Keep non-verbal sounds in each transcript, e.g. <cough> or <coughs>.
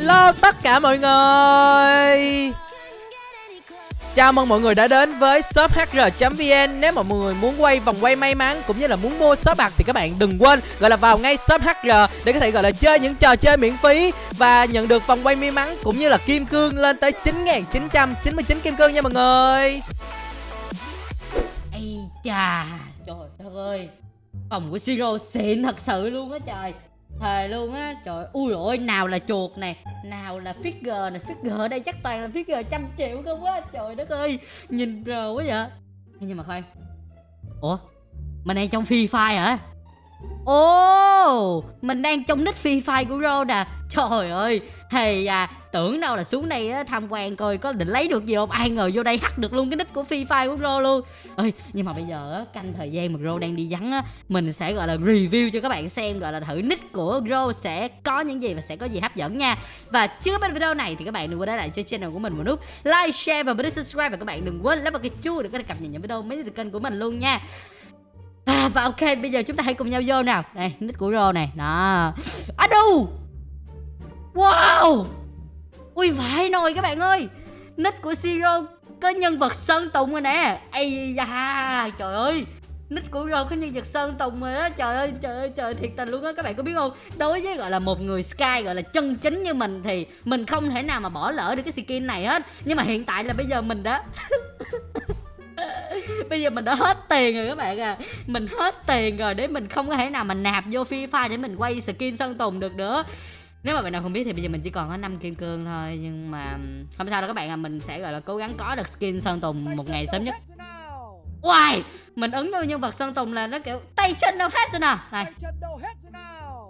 Hello tất cả mọi người. Chào mừng mọi người đã đến với shop hr.vn Nếu mà mọi người muốn quay vòng quay may mắn cũng như là muốn mua shop bạc thì các bạn đừng quên gọi là vào ngay shop hr để có thể gọi là chơi những trò chơi miễn phí và nhận được vòng quay may mắn cũng như là kim cương lên tới 9.999 kim cương nha mọi người. Ây chà, trời đất ơi. Phòng của Siro xịn thật sự luôn á trời. Thề luôn á, trời ui ôi nào là chuột này Nào là figure này, figure ở đây chắc toàn là figure trăm triệu không á Trời đất ơi, nhìn rờ quá vậy Nhưng mà khoan Ủa, mình đang trong Free Fire hả? Ồ, mình đang trong nick Free Fire của Ro nè. Trời ơi, thầy à, tưởng đâu là xuống đây á, tham quan coi có định lấy được gì không? Ai ngờ vô đây hack được luôn cái nick của Free Fire của Ro luôn. Ơi Nhưng mà bây giờ á, canh thời gian mà Ro đang đi vắng á Mình sẽ gọi là review cho các bạn xem Gọi là thử nick của Ro sẽ có những gì và sẽ có gì hấp dẫn nha. Và trước bên video này thì các bạn đừng quên để lại cho channel của mình một nút Like, share và bấm subscribe. Và các bạn đừng quên lấy vào cái chuông để có thể cập nhật những video mới từ kênh của mình luôn nha. À, và ok bây giờ chúng ta hãy cùng nhau vô nào. Đây nít của Ro này. Đó. À đu! Wow! Ui vãi nồi các bạn ơi. Nít của Siro có nhân vật Sơn Tùng rồi nè. Ây da Trời ơi. Nick của Ro có nhân vật Sơn Tùng rồi đó Trời ơi trời ơi trời thiệt tình luôn á Các bạn có biết không? Đối với gọi là một người Sky gọi là chân chính như mình Thì mình không thể nào mà bỏ lỡ được cái skin này hết. Nhưng mà hiện tại là bây giờ mình đã <laughs> bây giờ mình đã hết tiền rồi các bạn à. Mình hết tiền rồi để mình không có thể nào mà nạp vô free fire để mình quay skin sơn tùng được nữa. Nếu mà bạn nào không biết thì bây giờ mình chỉ còn có 5 kim cương thôi nhưng mà không sao đâu các bạn à. Mình sẽ gọi là cố gắng có được skin sơn tùng một ngày sớm nhất. Wow, mình ứng vô nhân vật Sơn Tùng là nó kiểu tay chân đâu hết rồi nè. Này.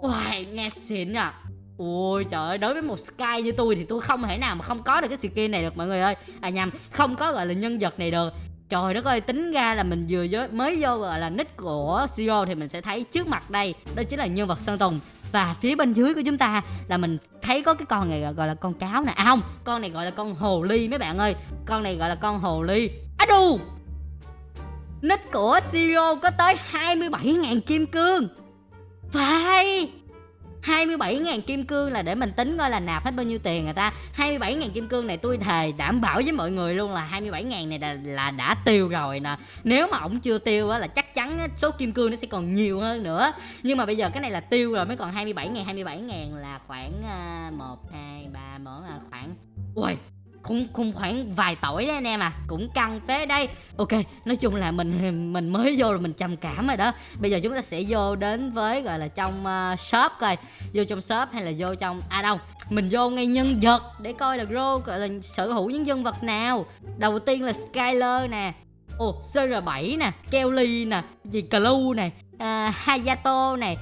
Wow, nghe xịn à Ôi trời ơi, đối với một Sky như tôi thì tôi không thể nào mà không có được cái skin này được mọi người ơi. À nhầm, không có gọi là nhân vật này được. Trời đất ơi, tính ra là mình vừa mới vô gọi là nick của CEO thì mình sẽ thấy trước mặt đây Đó chính là nhân vật Sơn Tùng. Và phía bên dưới của chúng ta là mình thấy có cái con này gọi là con cáo nè. À không, con này gọi là con hồ ly mấy bạn ơi. Con này gọi là con hồ ly. Á đù! Nick của CEO có tới 27.000 kim cương. Phải! 27.000 kim cương là để mình tính coi là nạp hết bao nhiêu tiền người ta. 27.000 kim cương này tôi thề đảm bảo với mọi người luôn là 27.000 này là, là đã tiêu rồi nè. Nếu mà ổng chưa tiêu á là chắc chắn số kim cương nó sẽ còn nhiều hơn nữa. Nhưng mà bây giờ cái này là tiêu rồi mới còn 27.000 27.000 là khoảng uh, 1, 2, 3, 4 là khoảng Ui cũng cũng khoảng vài tuổi đấy anh em à. Cũng căng phế đây. Ok nói chung là mình mình mới vô rồi mình trầm cảm rồi đó. Bây giờ chúng ta sẽ vô đến với gọi là trong uh, shop coi. Vô trong shop hay là vô trong à đâu? Mình vô ngay nhân vật để coi là grow gọi là sở hữu những nhân vật nào. Đầu tiên là Skyler nè. Ồ CR7 nè Kelly nè gì Clue nè uh, Hayato này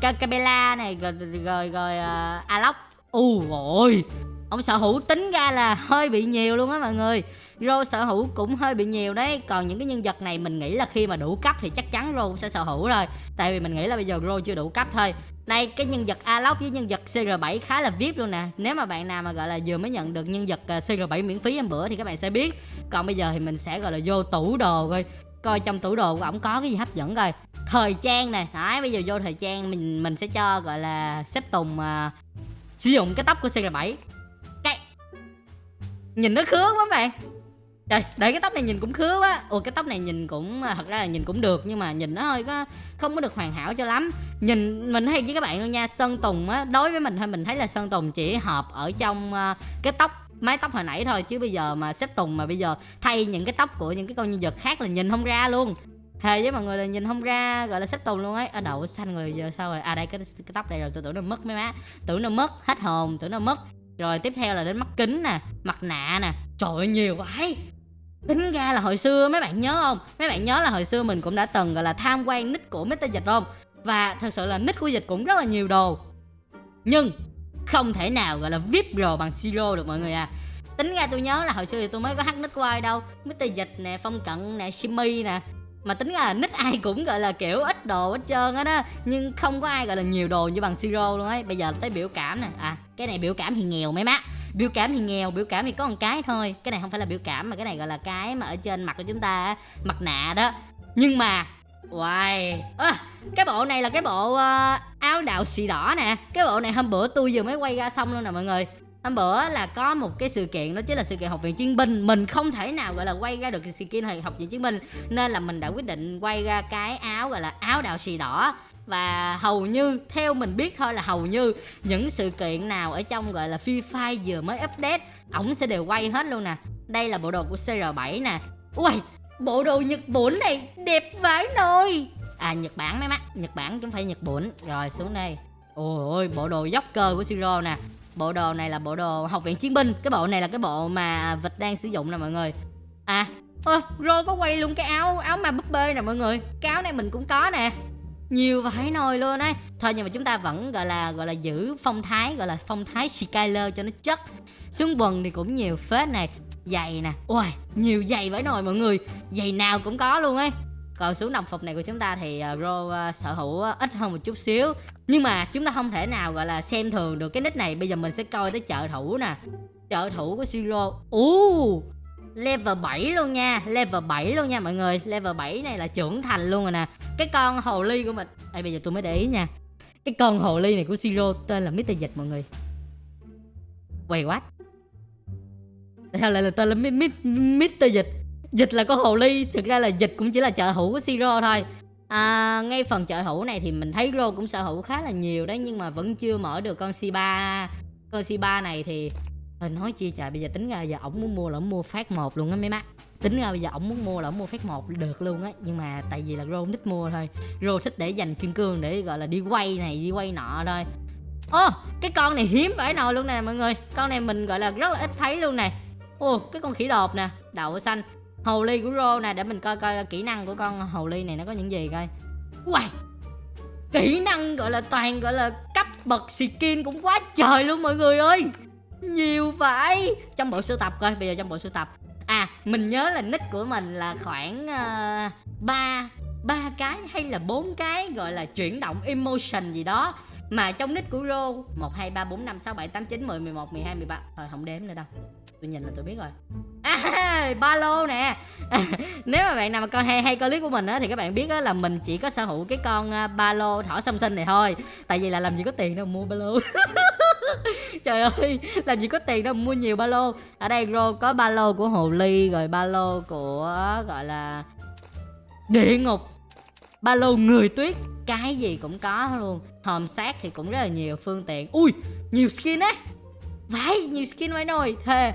Kakabela này rồi rồi, rồi uh, Alok. U ôi ông sở hữu tính ra là hơi bị nhiều luôn á mọi người. Rô sở hữu cũng hơi bị nhiều đấy. Còn những cái nhân vật này mình nghĩ là khi mà đủ cấp thì chắc chắn Rô cũng sẽ sở hữu rồi. Tại vì mình nghĩ là bây giờ Rô chưa đủ cấp thôi. Đây cái nhân vật Alok với nhân vật CR7 khá là VIP luôn nè. Nếu mà bạn nào mà gọi là vừa mới nhận được nhân vật ờ, CR7 miễn phí em bữa thì các bạn sẽ biết. Còn bây giờ thì mình sẽ gọi là vô tủ đồ coi. Coi trong tủ đồ của ổng có cái gì hấp dẫn coi. Thời trang nè. Đấy bây giờ vô thời trang mình mình sẽ cho gọi là xếp tùng uh, sử dụng cái tóc của CR7 nhìn nó khứa quá bạn Trời, để cái tóc này nhìn cũng khứa quá Ồ cái tóc này nhìn cũng à, thật ra là nhìn cũng được nhưng mà nhìn nó hơi có không có được hoàn hảo cho lắm. Nhìn mình hay với các bạn luôn nha, Sơn Tùng á đối với mình thôi mình thấy là Sơn Tùng chỉ hợp ở trong uh, cái tóc mái tóc hồi nãy thôi chứ bây giờ mà xếp Tùng mà bây giờ thay những cái tóc của những cái con nhân vật khác là nhìn không ra luôn. Thề với mọi người là nhìn không ra gọi là xếp Tùng luôn ấy. Ở đậu xanh rồi giờ sao rồi? À đây cái cái tóc này rồi tôi tưởng nó mất mấy má. Tưởng nó mất hết hồn, tưởng nó mất rồi tiếp theo là đến mắt kính nè, mặt nạ nè. Trời ơi, nhiều vậy. Tính ra là hồi xưa mấy bạn nhớ không? Mấy bạn nhớ là hồi xưa mình cũng đã từng, gọi là, tham quan nick của Mr Dịch không? Và thật sự là nick của Dịch cũng rất là nhiều đồ. Nhưng không thể nào, gọi là, vip đồ bằng siro được mọi người à. Tính ra tôi nhớ là hồi xưa thì tôi mới có hát nick của ai đâu. Mr Dịch nè, Phong Cận nè, Shimmy nè. Mà tính ra là nick ai cũng, gọi là, kiểu, ít đồ hết trơn á đó. Nhưng không có ai, gọi là, nhiều đồ như bằng siro luôn ấy. Bây giờ tới biểu cảm nè. À cái này biểu cảm thì nghèo mấy má biểu cảm thì nghèo biểu cảm thì có một cái thôi. Cái này không phải là biểu cảm mà cái này gọi là cái mà ở trên mặt của chúng ta mặt nạ đó. Nhưng mà Wow à, Cái bộ này là cái bộ uh, áo đạo xì đỏ nè. Cái bộ này hôm bữa tôi vừa mới quay ra xong luôn nè mọi người. Hôm bữa là có một cái sự kiện, đó chính là sự kiện học viện chiến binh. Mình không thể nào, gọi là, quay ra được sự kiện học viện chiến binh. Nên là mình đã quyết định quay ra cái áo, gọi là, áo đạo xì đỏ. Và hầu như, theo mình biết thôi là hầu như những sự kiện nào ở trong, gọi là, Free Fire vừa mới update, ổng sẽ đều quay hết luôn nè. Đây là bộ đồ của CR7 nè. Ui bộ đồ Nhật Bản này đẹp vãi nồi. À Nhật Bản mấy mắt Nhật Bản chứ không phải Nhật Bản. Rồi, xuống đây. Ôi ôi, bộ đồ dốc cơ của Siro nè bộ đồ này là bộ đồ học viện chiến binh. Cái bộ này là cái bộ mà vịt đang sử dụng nè mọi người. À ơ Rô có quay luôn cái áo áo ma búp bê nè mọi người. Cái áo này mình cũng có nè. Nhiều vải nồi luôn ấy. Thôi nhưng mà chúng ta vẫn, gọi là gọi là giữ phong thái, gọi là phong thái Skyler cho nó chất. Xuống quần thì cũng nhiều phết này. Giày nè. Ôi nhiều giày vải nồi mọi người. Giày nào cũng có luôn ấy còn xuống đồng phục này của chúng ta thì uh, Ro uh, sở hữu uh, ít hơn một chút xíu. Nhưng mà chúng ta không thể nào gọi là xem thường được cái nick này. Bây giờ mình sẽ coi tới trợ thủ nè. Trợ thủ của Siro ú! Level 7 luôn nha. Level 7 luôn nha mọi người. Level 7 này là trưởng thành luôn rồi nè. Cái con hồ ly của mình. Đây bây giờ tôi mới để ý nha. Cái con hồ ly này của Siro tên là Mr. Dịch mọi người. Wait what Sao lại là tên là Mr. Dịch. Dịch là con hồ ly Thực ra là dịch cũng chỉ là trợ hữu của Siro thôi. À, Ngay phần trợ hữu này thì mình thấy Ro cũng sở hữu khá là nhiều đấy Nhưng mà vẫn chưa mở được con C3 Con C3 này thì Thôi nói chi trời bây giờ tính ra giờ ổng muốn mua là ổng mua phát một luôn á mấy má. Tính ra bây giờ ổng muốn mua là ổng mua phát một được luôn á nhưng mà tại vì là rô thích mua thôi. Rô thích để dành kim cương để gọi là đi quay này đi quay nọ thôi. Ô cái con này hiếm phải nồi luôn nè mọi người. Con này mình gọi là rất là ít thấy luôn nè. Ô cái con khỉ đột nè đậu xanh hồ ly của rô nè để mình coi coi kỹ năng của con hồ ly này nó có những gì coi. Wow kỹ năng gọi là toàn gọi là cấp bậc skin cũng quá trời luôn mọi người ơi. Nhiều phải trong bộ sưu tập coi bây giờ trong bộ sưu tập. À mình nhớ là nick của mình là khoảng ờ, ba uh, ba cái hay là bốn cái gọi là chuyển động emotion gì đó mà trong nick của Rô 1 2 3 4 5 6 7 8 9 10 11 12 13 Thôi, không đếm nữa đâu. Tôi nhìn là tôi biết rồi. À ba lô nè. <laughs> Nếu mà bạn nào mà coi hay hay coi clip của mình á, Thì các bạn biết á là mình chỉ có sở hữu cái con à, ba lô thỏ song sinh này thôi. Tại vì là làm gì có tiền đâu mua ba lô. <laughs> Trời ơi, Làm gì có tiền đâu mua nhiều ba lô. Ở đây Rô có ba lô của Hồ Ly, Rồi ba lô của, gọi là Địa ngục. Ba lô người tuyết cái gì cũng có luôn. Hòm xác thì cũng rất là nhiều phương tiện. Ui nhiều skin á. Vãi nhiều skin vãi nồi. Thề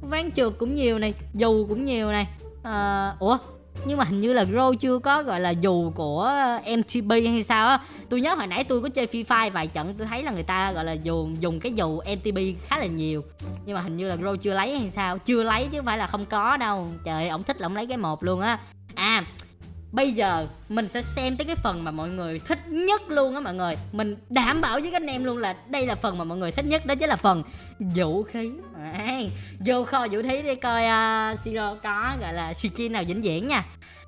ván trượt cũng nhiều này dù cũng nhiều này. À, ủa nhưng mà hình như là grow chưa có gọi là dù của MTB hay sao á. Tôi nhớ hồi nãy tôi có chơi Free Fire vài trận tôi thấy là người ta gọi là dùng dùng cái dù MTB khá là nhiều. Nhưng mà hình như là grow chưa lấy hay sao? Chưa lấy chứ không phải là không có đâu. Trời ổng thích là ổng lấy cái một luôn á. À bây giờ mình sẽ xem tới cái phần mà mọi người thích nhất luôn á mọi người. Mình đảm bảo với các anh em luôn là đây là phần mà mọi người thích nhất đó chính là phần vũ khí. À, vô kho vũ khí để coi à, uh, siro có gọi là skin nào vĩnh viễn nha.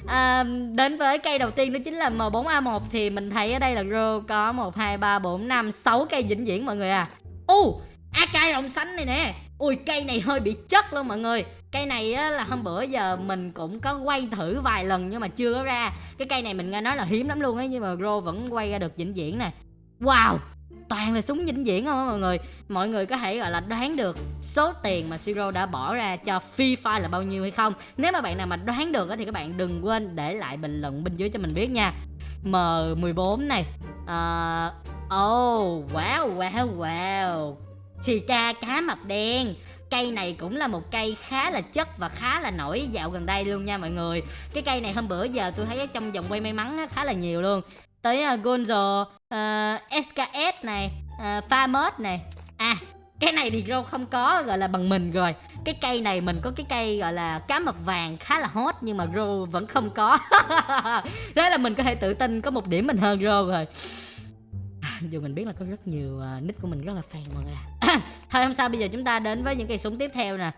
À, đến với cây đầu tiên đó chính là M4A1 thì mình thấy ở đây là ro có 1, 2, 3, 4, 5, 6 cây vĩnh viễn mọi người à. U uh, AK rồng xanh này nè ui cây này hơi bị chất luôn mọi người. Cây này á, là hôm bữa giờ mình cũng có quay thử vài lần nhưng mà chưa có ra. Cái cây này mình nghe nói là hiếm lắm luôn ấy nhưng mà Gro vẫn quay ra được vĩnh viễn nè. Wow toàn là súng vĩnh viễn không á mọi người. Mọi người có thể gọi là đoán được số tiền mà Siro đã bỏ ra cho Free Fire là bao nhiêu hay không. Nếu mà bạn nào mà đoán được thì các bạn đừng quên để lại bình luận bên dưới cho mình biết nha. M14 này. Uh, Oh wow wow wow. Chì ca cá mập đen. Cây này cũng là một cây khá là chất và khá là nổi dạo gần đây luôn nha mọi người. Cái cây này hôm bữa giờ tôi thấy trong vòng quay may mắn khá là nhiều luôn. Tới uh, Gonzo à, uh, SKS này à, uh, Farmers này. À cái này thì rô không có gọi là bằng mình rồi. Cái cây này mình có cái cây gọi là cá mập vàng khá là hot nhưng mà rô vẫn không có. <laughs> Thế là mình có thể tự tin có một điểm mình hơn rô rồi. <laughs> dù mình biết là có rất nhiều uh, nick của mình rất là phèn mọi người à. <coughs> thôi không sao bây giờ chúng ta đến với những cây súng tiếp theo nè.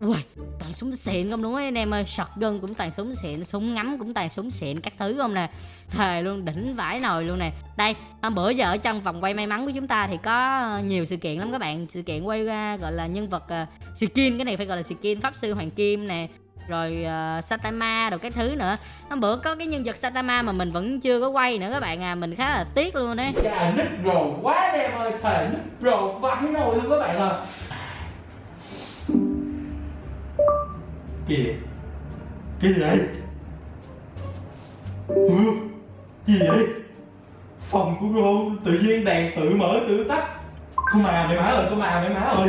Ui, toàn súng xịn không đúng không anh em ơi. Shotgun cũng toàn súng xịn súng ngắm cũng toàn súng xịn các thứ không nè. Thề luôn đỉnh vãi nồi luôn nè. Đây hôm bữa giờ ở trong vòng quay may mắn của chúng ta thì có ờ, nhiều sự kiện lắm các bạn. Sự kiện quay ra gọi là nhân vật uh, skin cái này phải gọi là skin pháp sư hoàng kim nè rồi ờ, uh, Satama rồi cái thứ nữa. Hôm bữa có cái nhân vật Satama mà mình vẫn chưa có quay nữa các bạn à mình khá là tiếc luôn đấy. Chà nít rồ quá em ơi Thề nít rồ vãi nồi luôn các bạn à. Kìa Cái gì vậy? Ừ, Gì vậy? Phòng của cô tự nhiên đèn tự mở tự tắt. Cô mà mày má ơi cô mà mày má ơi.